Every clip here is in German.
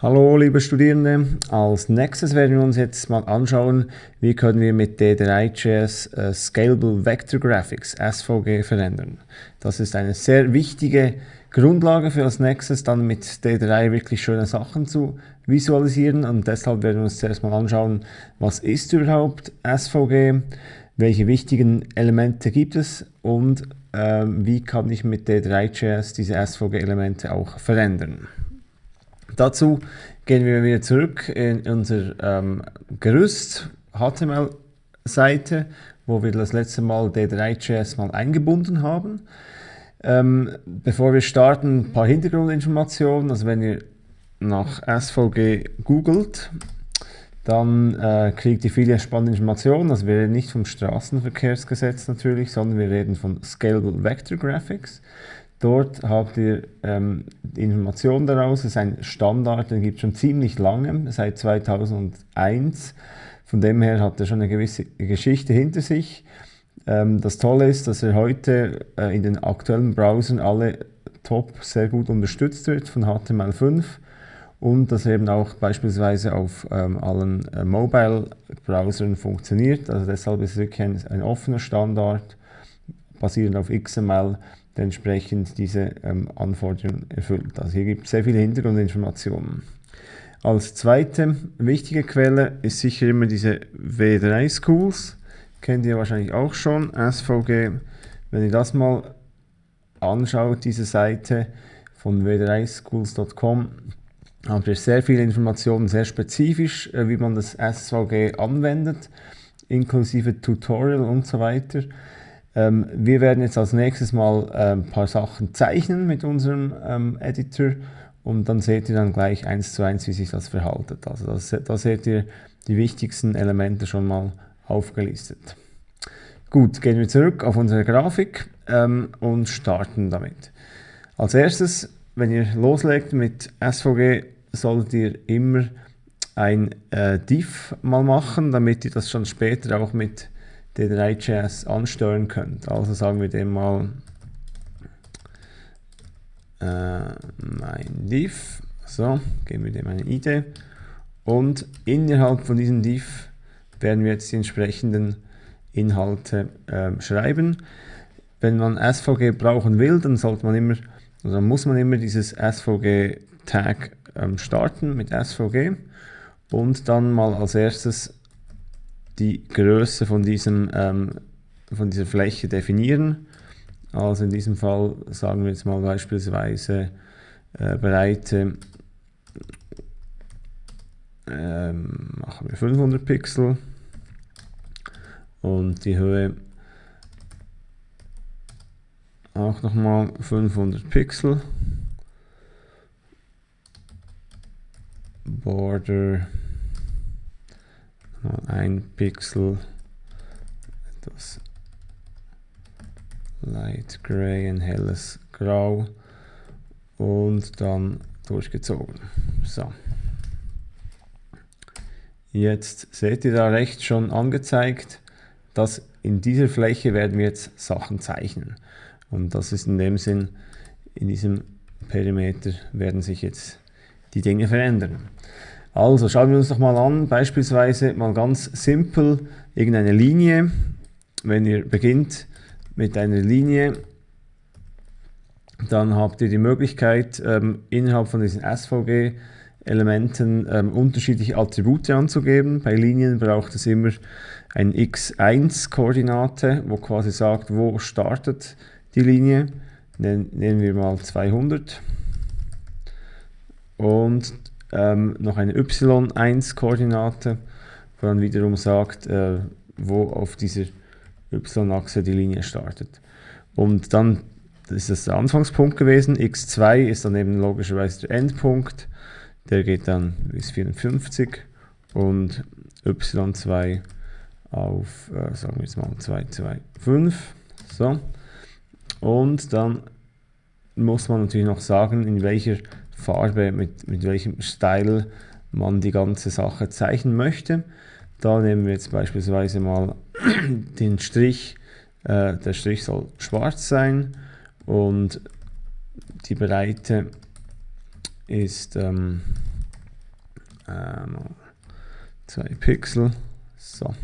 Hallo liebe Studierende, als nächstes werden wir uns jetzt mal anschauen, wie können wir mit D3.js äh, Scalable Vector Graphics SVG verändern. Das ist eine sehr wichtige Grundlage für als nächstes dann mit D3 wirklich schöne Sachen zu visualisieren und deshalb werden wir uns zuerst mal anschauen, was ist überhaupt SVG, welche wichtigen Elemente gibt es und äh, wie kann ich mit D3.js diese SVG-Elemente auch verändern. Dazu gehen wir wieder zurück in unser ähm, Gerüst HTML-Seite, wo wir das letzte Mal D3.js mal eingebunden haben. Ähm, bevor wir starten, ein paar Hintergrundinformationen. Also wenn ihr nach SVG googelt, dann äh, kriegt ihr viele spannende Informationen. Also wir reden nicht vom Straßenverkehrsgesetz natürlich, sondern wir reden von Scalable Vector Graphics. Dort habt ihr ähm, Informationen daraus. Es ist ein Standard, den gibt es schon ziemlich lange, seit 2001. Von dem her hat er schon eine gewisse Geschichte hinter sich. Ähm, das Tolle ist, dass er heute äh, in den aktuellen Browsern alle top sehr gut unterstützt wird von HTML5 und dass er eben auch beispielsweise auf ähm, allen äh, Mobile-Browsern funktioniert. Also deshalb ist es wirklich ein, ein offener Standard, basierend auf XML, entsprechend diese ähm, Anforderungen erfüllt. Also hier gibt es sehr viele Hintergrundinformationen. Als zweite wichtige Quelle ist sicher immer diese W3 Schools. Kennt ihr wahrscheinlich auch schon, SVG. Wenn ihr das mal anschaut, diese Seite von w3schools.com, habt ihr sehr viele Informationen, sehr spezifisch, äh, wie man das SVG anwendet, inklusive Tutorial und so weiter. Ähm, wir werden jetzt als nächstes mal äh, ein paar Sachen zeichnen mit unserem ähm, Editor und dann seht ihr dann gleich eins zu eins, wie sich das verhaltet. Also das, da seht ihr die wichtigsten Elemente schon mal aufgelistet. Gut, gehen wir zurück auf unsere Grafik ähm, und starten damit. Als erstes, wenn ihr loslegt mit SVG, solltet ihr immer ein äh, Div mal machen, damit ihr das schon später auch mit D3.js ansteuern könnt. Also sagen wir dem mal äh, mein Div. So, geben wir dem eine ID. Und innerhalb von diesem Div werden wir jetzt die entsprechenden Inhalte äh, schreiben. Wenn man SVG brauchen will, dann sollte man immer, also muss man immer dieses SVG-Tag ähm, starten mit SVG und dann mal als erstes die Größe von, diesem, ähm, von dieser Fläche definieren. Also in diesem Fall sagen wir jetzt mal beispielsweise äh, Breite ähm, machen wir 500 Pixel und die Höhe auch nochmal 500 Pixel. Border ein Pixel etwas Light Gray, ein helles Grau und dann durchgezogen. So. Jetzt seht ihr da rechts schon angezeigt, dass in dieser Fläche werden wir jetzt Sachen zeichnen. Und das ist in dem Sinn, in diesem Perimeter werden sich jetzt die Dinge verändern. Also schauen wir uns doch mal an, beispielsweise mal ganz simpel irgendeine Linie. Wenn ihr beginnt mit einer Linie, dann habt ihr die Möglichkeit, ähm, innerhalb von diesen SVG-Elementen ähm, unterschiedliche Attribute anzugeben. Bei Linien braucht es immer eine x1-Koordinate, wo quasi sagt, wo startet die Linie. Nehmen wir mal 200. Und ähm, noch eine y1-Koordinate, wo dann wiederum sagt, äh, wo auf dieser y-Achse die Linie startet. Und dann ist das der Anfangspunkt gewesen, x2 ist dann eben logischerweise der Endpunkt, der geht dann bis 54 und y2 auf, äh, sagen wir jetzt mal 2, 2, 5. So. Und dann muss man natürlich noch sagen, in welcher Farbe, mit, mit welchem Style man die ganze Sache zeichnen möchte. Da nehmen wir jetzt beispielsweise mal den Strich. Äh, der Strich soll schwarz sein und die Breite ist ähm, äh, 2 Pixel. So.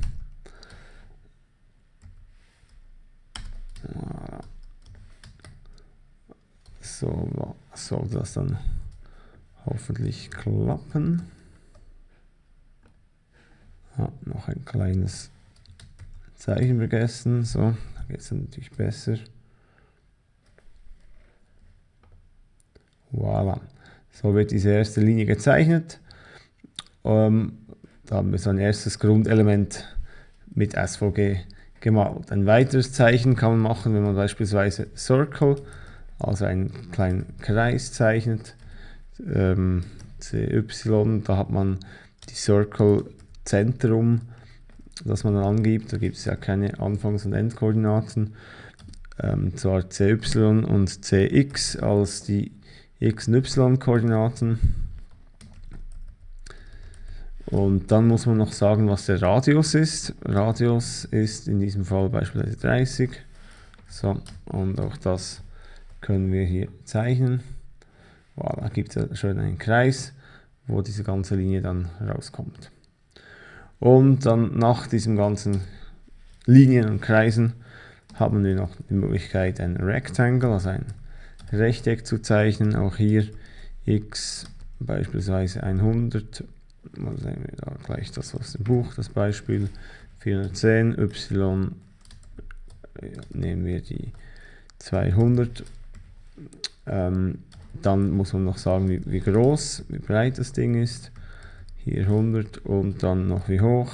So soll das dann hoffentlich klappen. Ja, noch ein kleines Zeichen vergessen. So, da geht es natürlich besser. Voilà. So wird diese erste Linie gezeichnet. Ähm, da haben wir so ein erstes Grundelement mit SVG gemalt. Ein weiteres Zeichen kann man machen, wenn man beispielsweise Circle, also einen kleinen Kreis zeichnet. Ähm, CY, da hat man die Circle Zentrum, das man dann angibt. Da gibt es ja keine Anfangs- und Endkoordinaten. Ähm, zwar CY und CX als die X- und Y-Koordinaten. Und dann muss man noch sagen, was der Radius ist. Radius ist in diesem Fall beispielsweise 30. So, und auch das können wir hier zeichnen. Voilà, gibt es schon einen Kreis, wo diese ganze Linie dann rauskommt. Und dann nach diesem ganzen Linien und Kreisen haben wir noch die Möglichkeit, ein Rectangle, also ein Rechteck zu zeichnen. Auch hier x beispielsweise 100 mal sehen wir da gleich das aus dem Buch, das Beispiel 410, y nehmen wir die 200. Ähm, dann muss man noch sagen, wie, wie, groß, wie breit das Ding ist. Hier 100 und dann noch wie hoch.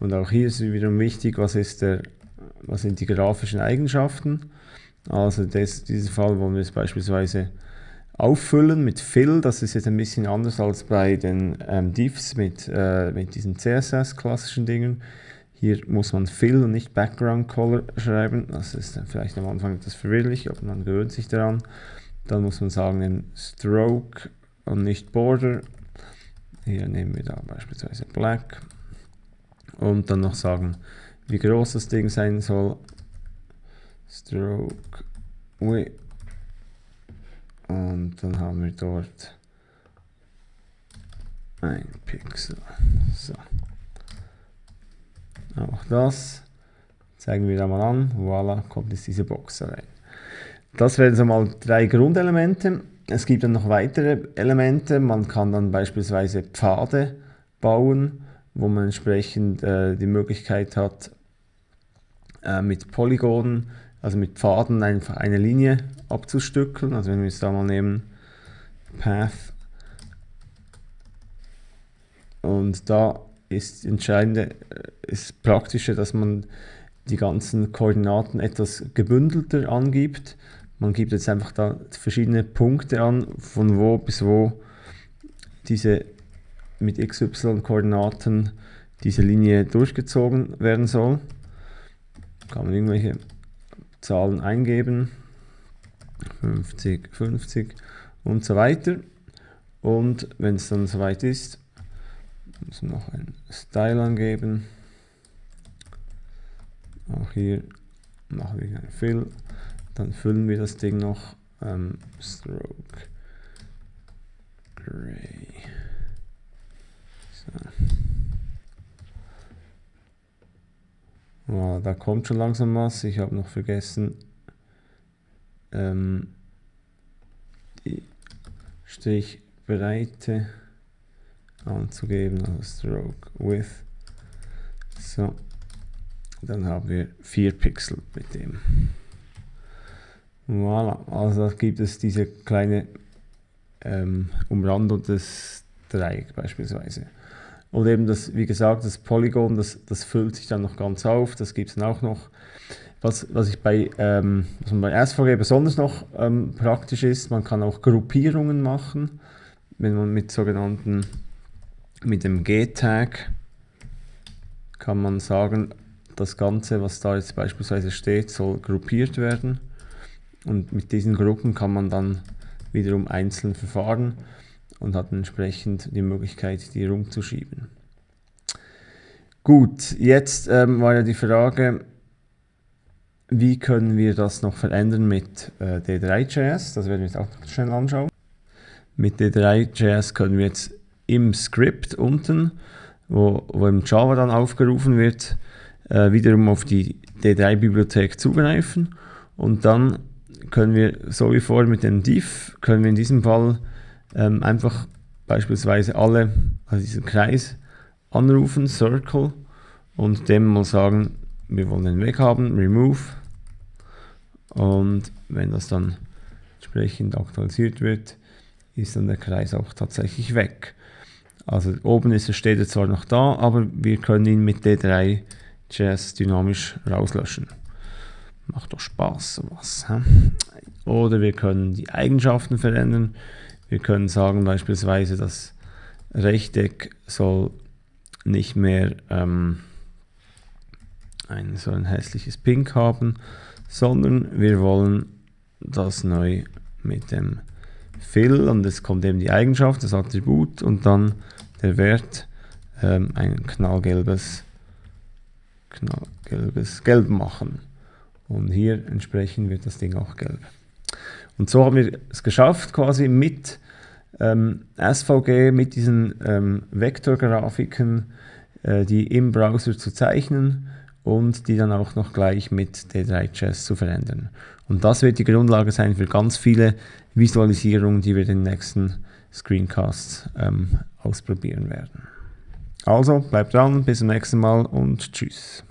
Und auch hier ist wiederum wichtig, was, ist der, was sind die grafischen Eigenschaften. Also das, dieser Fall wollen wir es beispielsweise auffüllen mit Fill. Das ist jetzt ein bisschen anders als bei den ähm, Diffs mit, äh, mit diesen CSS-klassischen Dingen. Hier muss man Fill und nicht Background Color schreiben. Das ist vielleicht am Anfang etwas verwirrlich, aber man gewöhnt sich daran. Dann muss man sagen Stroke und nicht Border. Hier nehmen wir da beispielsweise Black. Und dann noch sagen, wie groß das Ding sein soll stroke width und dann haben wir dort ein Pixel. So. Auch das zeigen wir da mal an. Voila, kommt jetzt diese Box rein. Das wären so mal drei Grundelemente. Es gibt dann noch weitere Elemente. Man kann dann beispielsweise Pfade bauen, wo man entsprechend äh, die Möglichkeit hat, äh, mit Polygonen also mit Pfaden einfach eine Linie abzustückeln. Also wenn wir es da mal nehmen, Path. Und da ist entscheidende, äh, ist praktischer, dass man die ganzen Koordinaten etwas gebündelter angibt. Man gibt jetzt einfach da verschiedene Punkte an, von wo bis wo diese mit XY-Koordinaten diese Linie durchgezogen werden soll. Kann man irgendwelche Zahlen eingeben, 50, 50 und so weiter. Und wenn es dann soweit ist, muss man noch ein Style angeben. Auch hier machen wir ein Fill. Dann füllen wir das Ding noch. Ähm, Stroke Gray. So. Ja, da kommt schon langsam was. Ich habe noch vergessen, ähm, die Strichbreite anzugeben, also Stroke Width. So, dann haben wir 4 Pixel mit dem. Voilà, also da gibt es diese kleine ähm, Umrandung des Dreieck beispielsweise. Und eben das, wie gesagt, das Polygon, das, das füllt sich dann noch ganz auf, das gibt es dann auch noch. Was, was, ich bei, ähm, was man bei SVG besonders noch ähm, praktisch ist, man kann auch Gruppierungen machen, wenn man mit sogenannten, mit dem G-Tag kann man sagen, das Ganze, was da jetzt beispielsweise steht, soll gruppiert werden. Und mit diesen Gruppen kann man dann wiederum einzeln verfahren und hat entsprechend die Möglichkeit, die rumzuschieben. Gut, jetzt ähm, war ja die Frage, wie können wir das noch verändern mit äh, D3.js? Das werden wir jetzt auch schnell anschauen. Mit D3.js können wir jetzt im Skript unten, wo, wo im Java dann aufgerufen wird, äh, wiederum auf die D3-Bibliothek zugreifen und dann können wir, so wie vorher mit dem div, können wir in diesem Fall ähm, einfach beispielsweise alle, also diesen Kreis anrufen, Circle, und dem mal sagen, wir wollen den weg haben, remove, und wenn das dann entsprechend aktualisiert wird, ist dann der Kreis auch tatsächlich weg. Also oben ist, steht er zwar noch da, aber wir können ihn mit D3 JS dynamisch rauslöschen. Macht doch Spaß sowas. Hä? Oder wir können die Eigenschaften verändern. Wir können sagen beispielsweise, das Rechteck soll nicht mehr ähm, ein, so ein hässliches Pink haben, sondern wir wollen das neu mit dem Fill und es kommt eben die Eigenschaft, das Attribut und dann der Wert ähm, ein knallgelbes, knallgelbes Gelb machen. Und hier entsprechend wird das Ding auch gelb. Und so haben wir es geschafft, quasi mit ähm, SVG, mit diesen ähm, Vektorgrafiken, äh, die im Browser zu zeichnen und die dann auch noch gleich mit D3.js zu verändern. Und das wird die Grundlage sein für ganz viele Visualisierungen, die wir in den nächsten Screencasts ähm, ausprobieren werden. Also bleibt dran, bis zum nächsten Mal und tschüss.